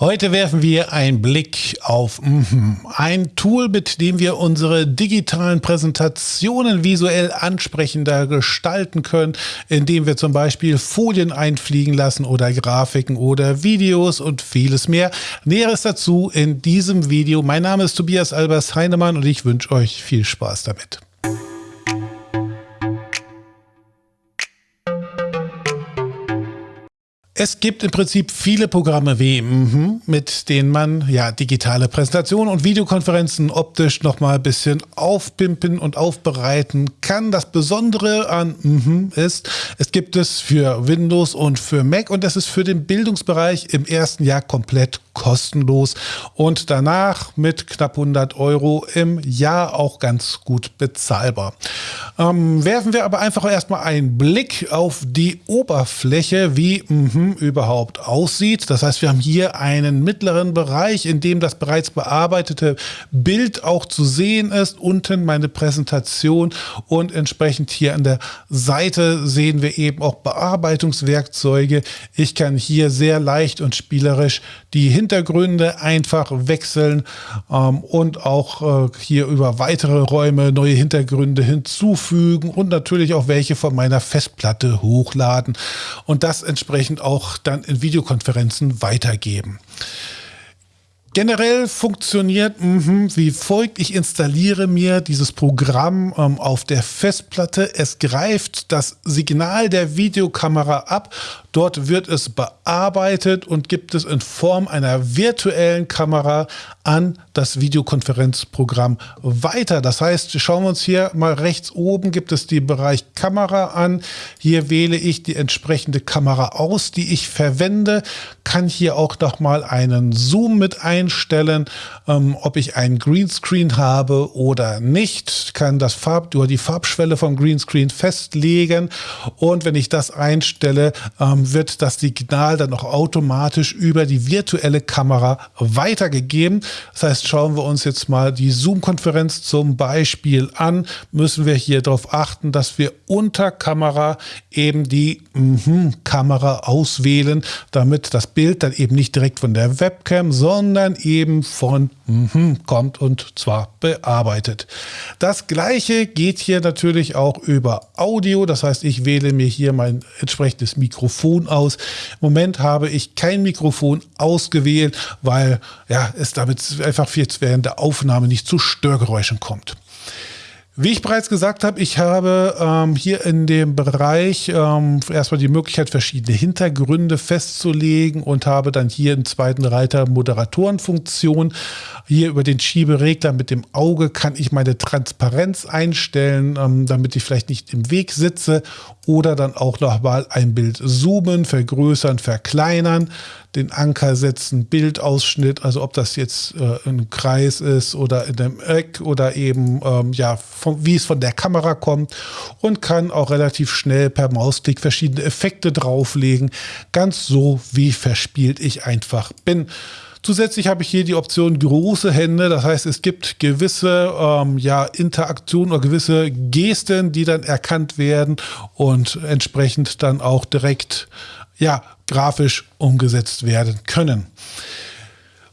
Heute werfen wir einen Blick auf mhm, ein Tool, mit dem wir unsere digitalen Präsentationen visuell ansprechender gestalten können, indem wir zum Beispiel Folien einfliegen lassen oder Grafiken oder Videos und vieles mehr. Näheres dazu in diesem Video. Mein Name ist Tobias Albers Heinemann und ich wünsche euch viel Spaß damit. Es gibt im Prinzip viele Programme wie mhm, mit denen man ja digitale Präsentationen und Videokonferenzen optisch nochmal ein bisschen aufpimpen und aufbereiten kann. Das Besondere an mhm ist, es gibt es für Windows und für Mac und das ist für den Bildungsbereich im ersten Jahr komplett kostenlos und danach mit knapp 100 Euro im Jahr auch ganz gut bezahlbar. Ähm, werfen wir aber einfach erstmal einen Blick auf die Oberfläche, wie mh, überhaupt aussieht. Das heißt, wir haben hier einen mittleren Bereich, in dem das bereits bearbeitete Bild auch zu sehen ist. Unten meine Präsentation und entsprechend hier an der Seite sehen wir eben auch Bearbeitungswerkzeuge. Ich kann hier sehr leicht und spielerisch die Hintergründe Hintergründe einfach wechseln ähm, und auch äh, hier über weitere Räume neue Hintergründe hinzufügen und natürlich auch welche von meiner Festplatte hochladen und das entsprechend auch dann in Videokonferenzen weitergeben. Generell funktioniert mh, wie folgt. Ich installiere mir dieses Programm ähm, auf der Festplatte. Es greift das Signal der Videokamera ab. Dort wird es bearbeitet und gibt es in Form einer virtuellen Kamera an das Videokonferenzprogramm weiter. Das heißt, schauen wir uns hier mal rechts oben, gibt es den Bereich Kamera an. Hier wähle ich die entsprechende Kamera aus, die ich verwende, kann hier auch noch mal einen Zoom mit einstellen, ähm, ob ich einen Greenscreen habe oder nicht, kann das Farb oder die Farbschwelle vom Greenscreen festlegen. Und wenn ich das einstelle, ähm, wird das Signal dann auch automatisch über die virtuelle Kamera weitergegeben. Das heißt, schauen wir uns jetzt mal die Zoom-Konferenz zum Beispiel an, müssen wir hier darauf achten, dass wir unter Kamera eben die mm Kamera auswählen, damit das Bild dann eben nicht direkt von der Webcam, sondern eben von mm kommt und zwar bearbeitet. Das gleiche geht hier natürlich auch über Audio. Das heißt, ich wähle mir hier mein entsprechendes Mikrofon aus. Im Moment habe ich kein Mikrofon ausgewählt, weil ja, es damit einfach jetzt während der Aufnahme nicht zu Störgeräuschen kommt. Wie ich bereits gesagt habe, ich habe ähm, hier in dem Bereich ähm, erstmal die Möglichkeit, verschiedene Hintergründe festzulegen und habe dann hier im zweiten Reiter Moderatorenfunktion. Hier über den Schieberegler mit dem Auge kann ich meine Transparenz einstellen, ähm, damit ich vielleicht nicht im Weg sitze oder dann auch nochmal ein Bild zoomen, vergrößern, verkleinern, den Anker setzen, Bildausschnitt, also ob das jetzt äh, ein Kreis ist oder in einem Eck oder eben ähm, ja, wie es von der Kamera kommt und kann auch relativ schnell per Mausklick verschiedene Effekte drauflegen, ganz so wie verspielt ich einfach bin. Zusätzlich habe ich hier die Option große Hände. Das heißt, es gibt gewisse ähm, ja, Interaktionen oder gewisse Gesten, die dann erkannt werden und entsprechend dann auch direkt ja, grafisch umgesetzt werden können.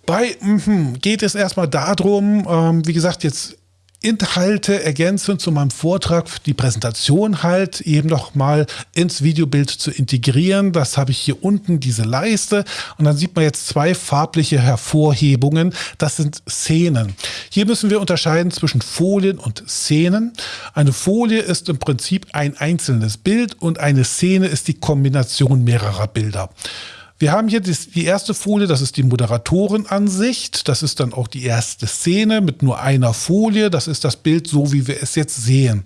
Bei mm, geht es erstmal darum, ähm, wie gesagt, jetzt Inhalte ergänzend zu meinem Vortrag, die Präsentation halt eben noch mal ins Videobild zu integrieren. Das habe ich hier unten, diese Leiste. Und dann sieht man jetzt zwei farbliche Hervorhebungen. Das sind Szenen. Hier müssen wir unterscheiden zwischen Folien und Szenen. Eine Folie ist im Prinzip ein einzelnes Bild und eine Szene ist die Kombination mehrerer Bilder. Wir haben hier die erste Folie, das ist die Moderatorenansicht. Das ist dann auch die erste Szene mit nur einer Folie. Das ist das Bild so, wie wir es jetzt sehen.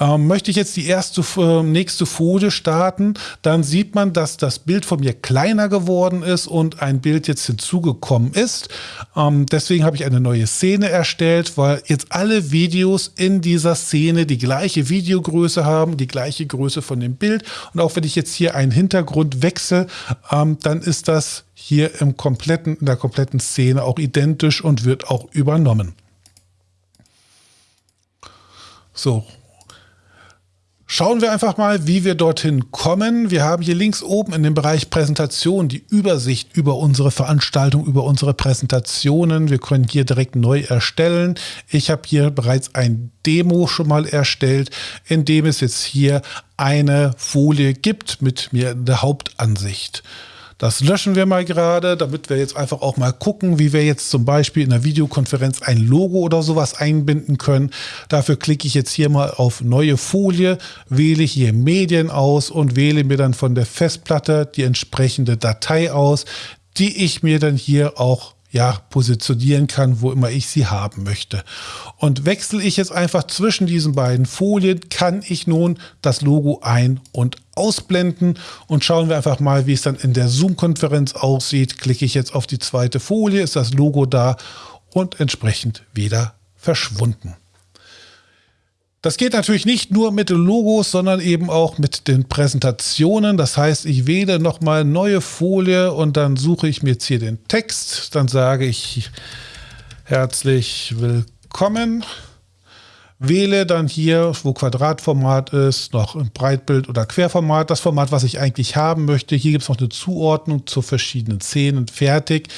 Ähm, möchte ich jetzt die erste äh, nächste Folie starten, dann sieht man, dass das Bild von mir kleiner geworden ist und ein Bild jetzt hinzugekommen ist. Ähm, deswegen habe ich eine neue Szene erstellt, weil jetzt alle Videos in dieser Szene die gleiche Videogröße haben, die gleiche Größe von dem Bild. Und auch wenn ich jetzt hier einen Hintergrund wechsle, ähm, dann ist das hier im kompletten, in der kompletten Szene auch identisch und wird auch übernommen. So, Schauen wir einfach mal, wie wir dorthin kommen. Wir haben hier links oben in dem Bereich Präsentation die Übersicht über unsere Veranstaltung, über unsere Präsentationen. Wir können hier direkt neu erstellen. Ich habe hier bereits ein Demo schon mal erstellt, in dem es jetzt hier eine Folie gibt mit mir in der Hauptansicht. Das löschen wir mal gerade, damit wir jetzt einfach auch mal gucken, wie wir jetzt zum Beispiel in der Videokonferenz ein Logo oder sowas einbinden können. Dafür klicke ich jetzt hier mal auf neue Folie, wähle hier Medien aus und wähle mir dann von der Festplatte die entsprechende Datei aus, die ich mir dann hier auch ja, positionieren kann, wo immer ich sie haben möchte. Und wechsle ich jetzt einfach zwischen diesen beiden Folien, kann ich nun das Logo ein- und ausblenden und schauen wir einfach mal, wie es dann in der Zoom-Konferenz aussieht. Klicke ich jetzt auf die zweite Folie, ist das Logo da und entsprechend wieder verschwunden. Das geht natürlich nicht nur mit Logos, sondern eben auch mit den Präsentationen. Das heißt, ich wähle nochmal neue Folie und dann suche ich mir jetzt hier den Text. Dann sage ich herzlich willkommen. Wähle dann hier, wo Quadratformat ist, noch ein Breitbild oder Querformat, das Format, was ich eigentlich haben möchte. Hier gibt es noch eine Zuordnung zu verschiedenen Szenen. Fertig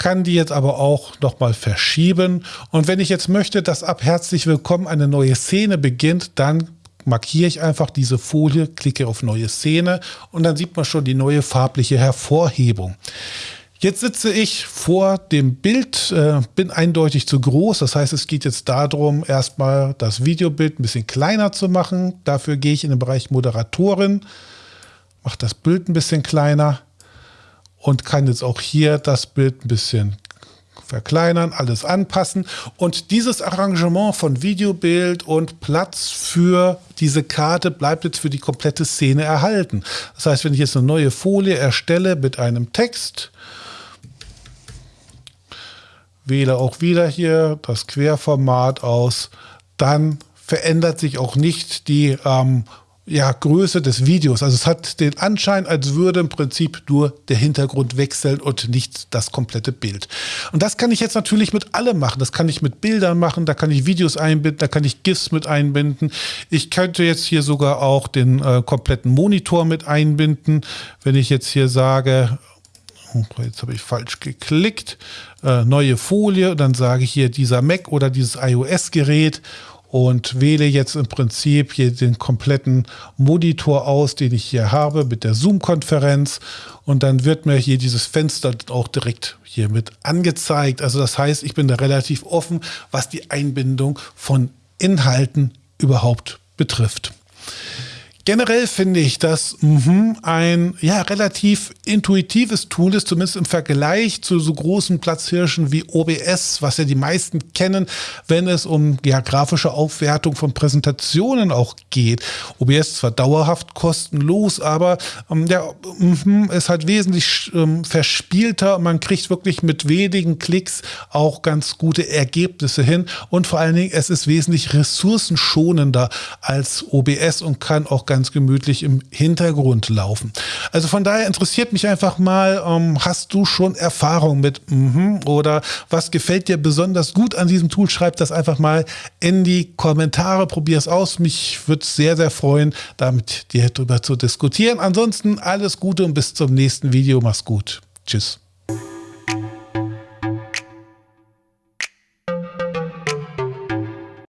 kann die jetzt aber auch nochmal verschieben. Und wenn ich jetzt möchte, dass ab herzlich willkommen eine neue Szene beginnt, dann markiere ich einfach diese Folie, klicke auf neue Szene und dann sieht man schon die neue farbliche Hervorhebung. Jetzt sitze ich vor dem Bild, äh, bin eindeutig zu groß. Das heißt, es geht jetzt darum, erstmal das Videobild ein bisschen kleiner zu machen. Dafür gehe ich in den Bereich Moderatoren, mache das Bild ein bisschen kleiner und kann jetzt auch hier das Bild ein bisschen verkleinern, alles anpassen. Und dieses Arrangement von Videobild und Platz für diese Karte bleibt jetzt für die komplette Szene erhalten. Das heißt, wenn ich jetzt eine neue Folie erstelle mit einem Text, wähle auch wieder hier das Querformat aus, dann verändert sich auch nicht die ähm, ja, Größe des Videos. Also es hat den Anschein, als würde im Prinzip nur der Hintergrund wechseln und nicht das komplette Bild. Und das kann ich jetzt natürlich mit allem machen. Das kann ich mit Bildern machen, da kann ich Videos einbinden, da kann ich GIFs mit einbinden. Ich könnte jetzt hier sogar auch den äh, kompletten Monitor mit einbinden. Wenn ich jetzt hier sage, oh, jetzt habe ich falsch geklickt, äh, neue Folie, dann sage ich hier dieser Mac oder dieses iOS-Gerät und wähle jetzt im Prinzip hier den kompletten Monitor aus, den ich hier habe mit der Zoom-Konferenz und dann wird mir hier dieses Fenster auch direkt hier mit angezeigt. Also das heißt, ich bin da relativ offen, was die Einbindung von Inhalten überhaupt betrifft. Generell finde ich, dass mh, ein ja, relativ intuitives Tool ist, zumindest im Vergleich zu so großen Platzhirschen wie OBS, was ja die meisten kennen, wenn es um ja, grafische Aufwertung von Präsentationen auch geht. OBS zwar dauerhaft kostenlos, aber ähm, ja, mh, ist halt wesentlich ähm, verspielter. Man kriegt wirklich mit wenigen Klicks auch ganz gute Ergebnisse hin und vor allen Dingen, es ist wesentlich ressourcenschonender als OBS und kann auch ganz gemütlich im Hintergrund laufen. Also von daher interessiert mich einfach mal, ähm, hast du schon Erfahrung mit mm oder was gefällt dir besonders gut an diesem Tool? Schreib das einfach mal in die Kommentare, probier es aus. Mich würde es sehr, sehr freuen, damit dir darüber zu diskutieren. Ansonsten alles Gute und bis zum nächsten Video. Mach's gut. Tschüss.